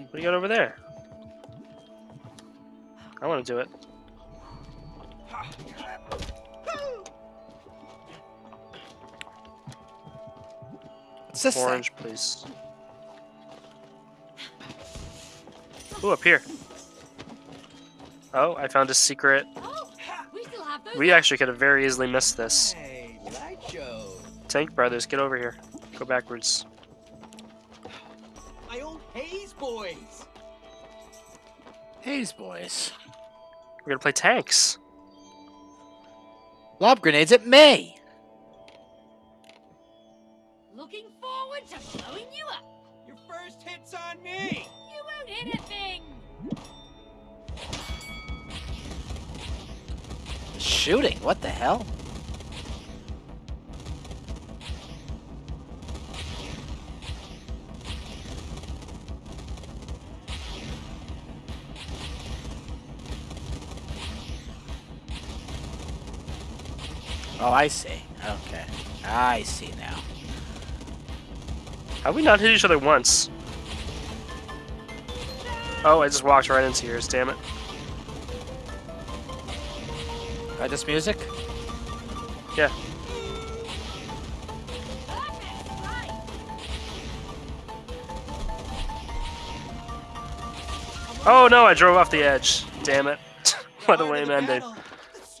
saying. What do you got over there? I want to do it. What's this thing? Orange, please. Ooh, up here. Oh, I found a secret. Oh, we still have those. We actually could have very easily missed this. Hey. Tank Brothers, get over here. Go backwards. Haze boys. We're gonna play tanks. Lob grenades at me. Looking forward to blowing you up. Your first hit's on me. You won't hit a thing. Shooting. What the hell? Oh, I see. Okay. I see now. Have we not hit each other once? Oh, I just walked right into yours, damn it. By this music? Yeah. Oh no, I drove off the edge. Damn it. what a lame the ending. I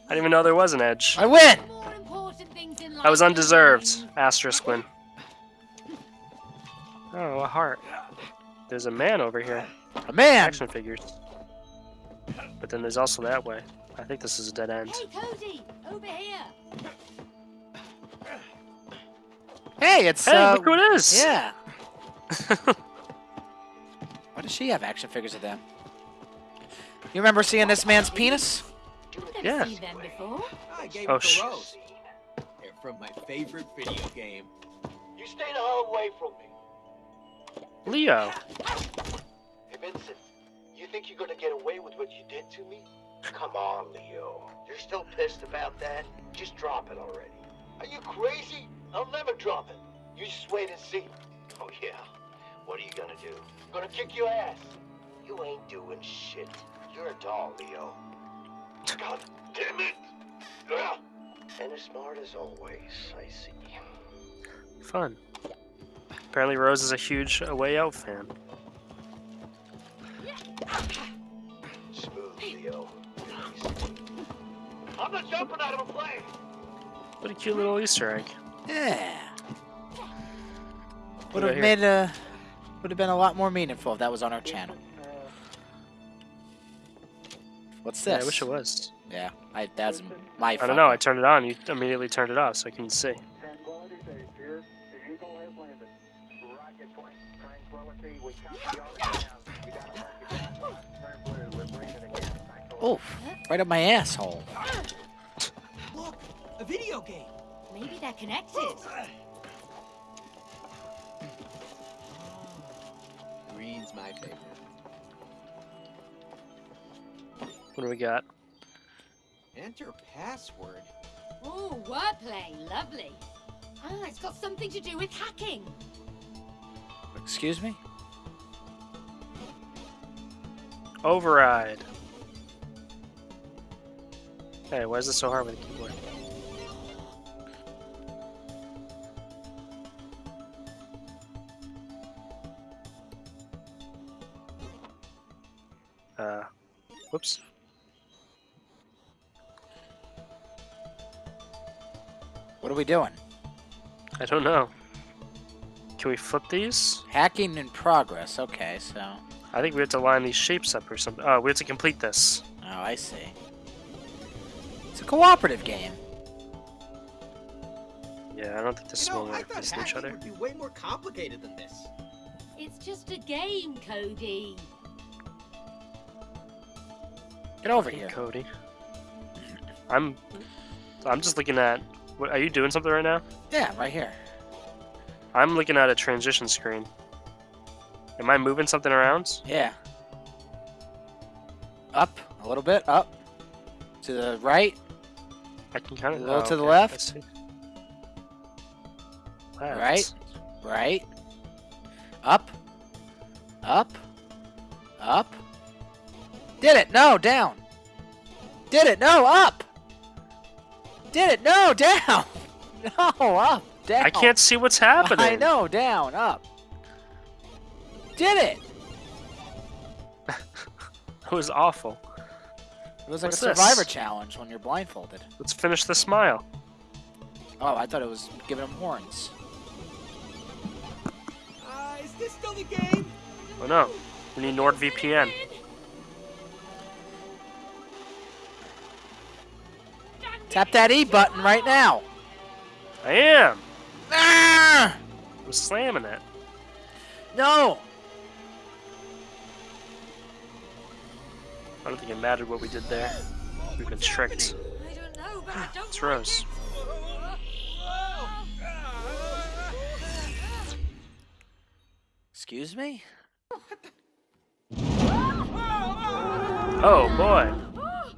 didn't even know there was an edge. I win! More important things in life. That was undeserved. winning. Asterisk win. Oh, a heart. There's a man over here. A man! Action figures. But then there's also that way. I think this is a dead end. Hey, Cody, over here. Hey, it's Hey, uh, look who it is! Yeah. Why does she have action figures of them? You remember seeing this man's penis? Never Yeah. seen them before. I gave Oh, sh- Rose. They're from my favorite video game. You stay the hell away from me. Leo. Hey, Vincent, you think you're gonna get away with what you did to me? Come on, Leo. You're still pissed about that? Just drop it already. Are you crazy? I'll never drop it. You just wait and see. Oh, yeah. What are you gonna do? Gonna kick your ass. You ain't doing shit. You're a doll, Leo. God damn it! Ugh. And as smart as always, I see. Fun. Apparently Rose is a huge A Way Out fan. Smooth, Leo. I'm not jumping out of a plane! What a cute little Easter egg. Yeah. Would have made a would have been a lot more meaningful if that was on our channel. What's Yeah. I wish it was. Yeah, I, that's my. I don't know, I turned it on, you immediately turned it off so I couldn't see. Tranquility Base here. The Eagle has landed. Rocket point. Tranquility, we copy all. We got a rocket back. Turn blue. We're breathing again. Tranquility. Oof! Right up my asshole. Look, a video game. Maybe that connects it. Green's my favorite. What do we got? Enter password. Oh, wordplay. Lovely. Ah, it's got something to do with hacking. Excuse me. Override. Hey, why is it so hard with the keyboard? Uh, whoops. What are we doing? I don't know. Can we flip these? Hacking in progress. Okay, so. I think we have to line these shapes up or something. Oh, we have to complete this. Oh, I see. It's a cooperative game. Yeah, I don't think this You is know, one I thought each hacking other. would be way more complicated than this. It's just a game, Cody. Get over here. Cody. I'm I'm just looking at what are you doing something right now? Yeah, right here. I'm looking at a transition screen. Am I moving something around? Yeah. Up a little bit. Up. To the right. I can kind A of little oh, to the left. Left. Right. Right. Up. Up. Up. Did it? No, down. Did it? No, up. Did it? No, down. No, up, down. I can't see what's happening. I know, down, up. Did it? It was awful. It was like What's a this? survivor challenge when you're blindfolded. Let's finish the smile. Oh, I thought it was giving him horns. Uh, is this still the game? Oh no. We need NordVPN. Tap that E button right now. I am. Ah! I'm slamming it. No. I don't think it mattered what we did there. We've been tricked. Know, but I don't It's like Rose. it. Excuse me? Oh boy. Oh,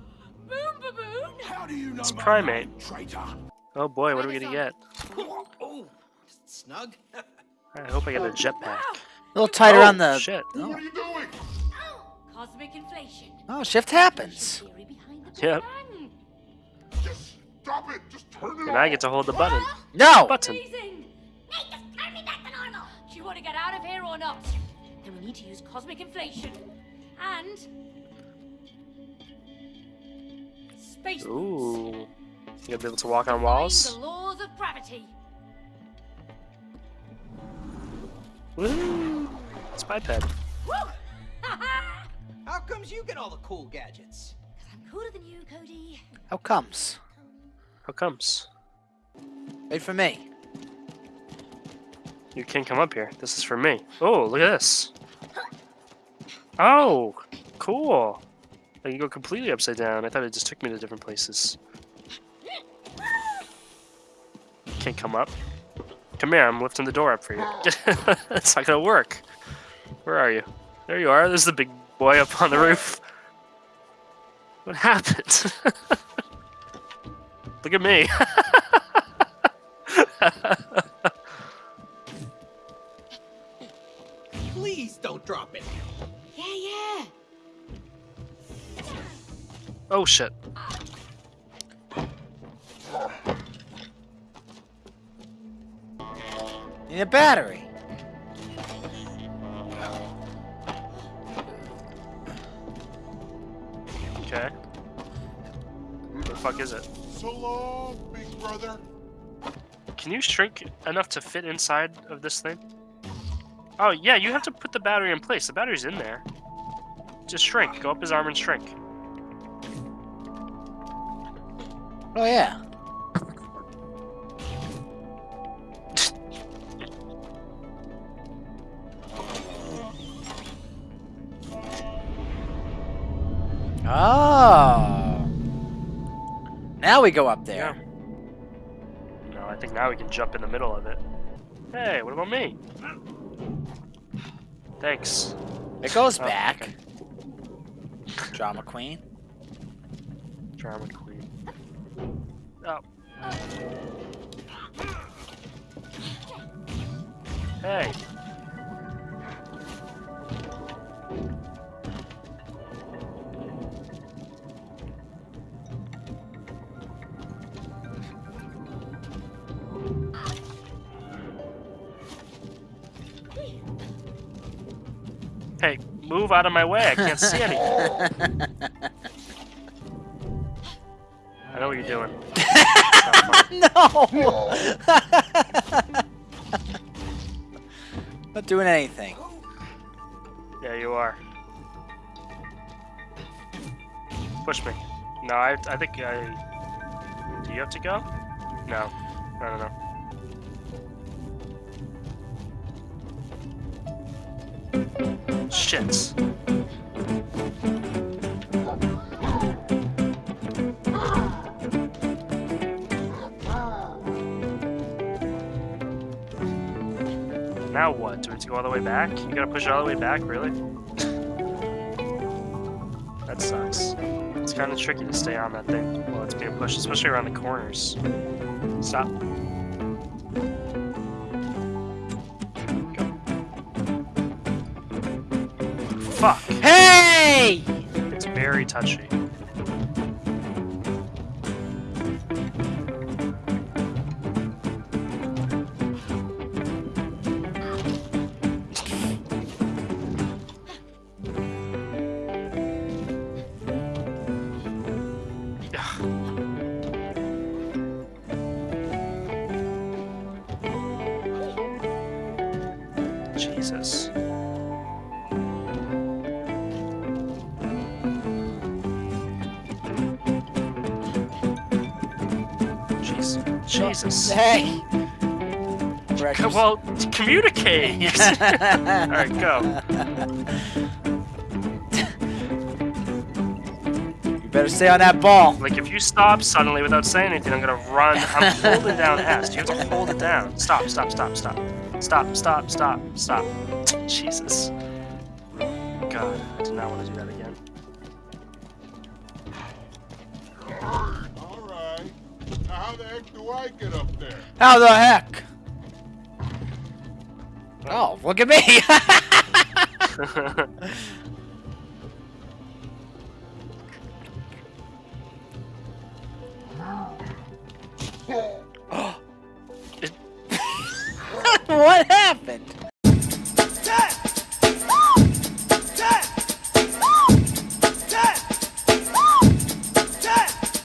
boom baboon! How do you know It's primate. traitor? Oh boy, what are we gonna get? Oh, snug. I hope I get a jetpack. A little tighter oh, on the. shit. Oh. What are you doing? Oh, cosmic inflation. Oh, shift happens. Theory behind the Big Yep. Bang. Just stop it. Just turn it And off. I get to hold the button. No. Button. Amazing! Nate, just turn me back to normal! Do you want to get out of here or not? Then we need to use cosmic inflation. And... Space. Ooh. You gonna be able to walk on walls? the laws of gravity. Woo! It's my pet. Woo! Ha How comes you get all the cool gadgets? I'm cooler than you, Cody. How comes? How comes? Wait for me. You can't come up here. This is for me. Oh, look at this. Oh, cool. I can go completely upside down. I thought it just took me to different places. Can't come up. Come here, I'm lifting the door up for you. Ah. it's not gonna work. Where are you? There you are. There's the big boy up on the roof. What happened? Look at me. Please don't drop it. Yeah, yeah. Oh shit. Need a battery. Okay. What the fuck is it? So long, big brother. Can you shrink enough to fit inside of this thing? Oh, yeah, you have to put the battery in place. The battery's in there. Just shrink. Go up his arm and shrink. Oh yeah. Oh. Now we go up there. No, I think now we can jump in the middle of it. Hey, what about me? Thanks. It goes Oh, back. okay. Drama queen. Drama queen. Oh. Hey. Hey, move out of my way. I can't see anything. I know what you're doing. no. Not doing anything. Yeah, you are. Push me. No, I, I think I. Do you have to go? No. No, no, no. Shit. Now what? Do we have to go all the way back? You gotta push it all the way back, really? That sucks. It's kind of tricky to stay on that thing while it's being pushed, especially around the corners. Stop. Go. fuck. Hey! It's very touchy. Jesus. Hey! Well, communicate. All right, go. You better stay on that ball. Like if you stop suddenly without saying anything, I'm gonna run. I'm holding down S. You have to hold it down. Stop, stop, stop, stop. Stop, stop, stop, stop. Jesus. God, I did not want to do that again. How the heck do I get up there? How the heck? Oh, look at me! what happened?